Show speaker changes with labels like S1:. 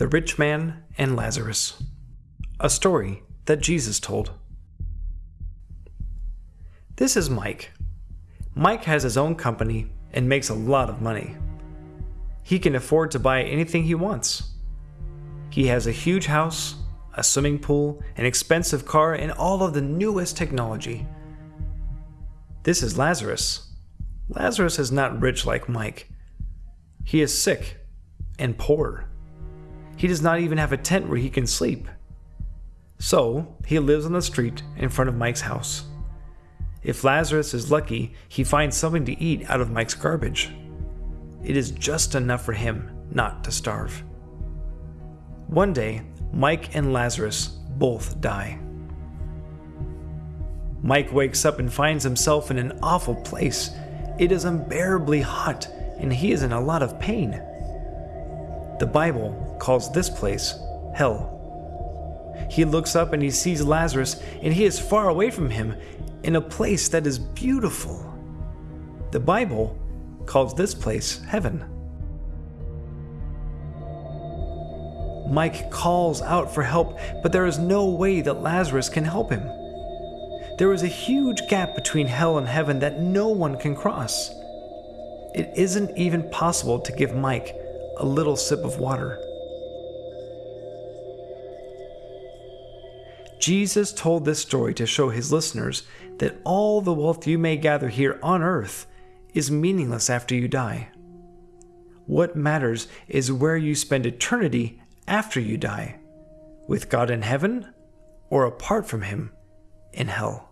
S1: The Rich Man and Lazarus. A story that Jesus told. This is Mike. Mike has his own company and makes a lot of money. He can afford to buy anything he wants. He has a huge house, a swimming pool, an expensive car, and all of the newest technology. This is Lazarus. Lazarus is not rich like Mike. He is sick and poor. He does not even have a tent where he can sleep. So, he lives on the street in front of Mike's house. If Lazarus is lucky, he finds something to eat out of Mike's garbage. It is just enough for him not to starve. One day, Mike and Lazarus both die. Mike wakes up and finds himself in an awful place. It is unbearably hot, and he is in a lot of pain. The Bible calls this place hell. He looks up and he sees Lazarus, and he is far away from him in a place that is beautiful. The Bible calls this place heaven. Mike calls out for help, but there is no way that Lazarus can help him. There is a huge gap between hell and heaven that no one can cross. It isn't even possible to give Mike a little sip of water. Jesus told this story to show his listeners that all the wealth you may gather here on earth is meaningless after you die. What matters is where you spend eternity after you die with God in heaven or apart from Him in hell.